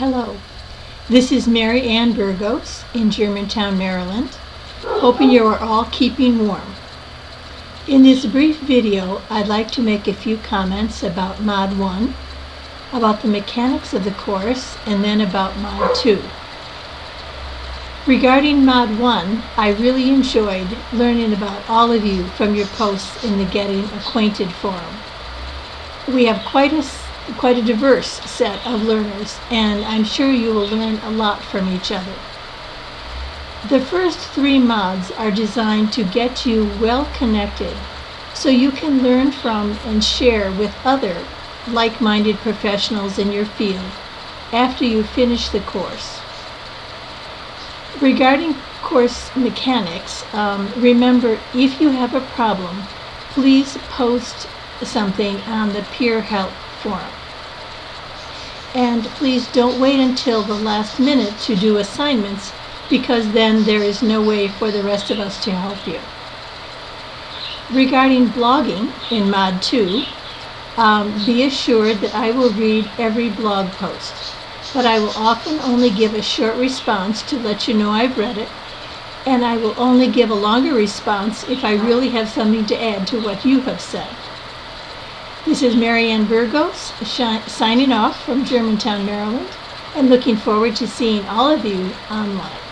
Hello, this is Mary Ann Burgos in Germantown, Maryland. Hoping you are all keeping warm. In this brief video, I'd like to make a few comments about Mod 1, about the mechanics of the course, and then about Mod 2. Regarding Mod 1, I really enjoyed learning about all of you from your posts in the Getting Acquainted forum. We have quite a, quite a diverse set of learners, and I'm sure you will learn a lot from each other. The first three mods are designed to get you well connected so you can learn from and share with other like-minded professionals in your field after you finish the course. Regarding course mechanics, um, remember if you have a problem, please post something on the peer help forum. And please don't wait until the last minute to do assignments because then there is no way for the rest of us to help you. Regarding blogging in Mod 2, um, be assured that I will read every blog post, but I will often only give a short response to let you know I've read it, and I will only give a longer response if I really have something to add to what you have said. This is Marianne Burgos signing off from Germantown, Maryland, and looking forward to seeing all of you online.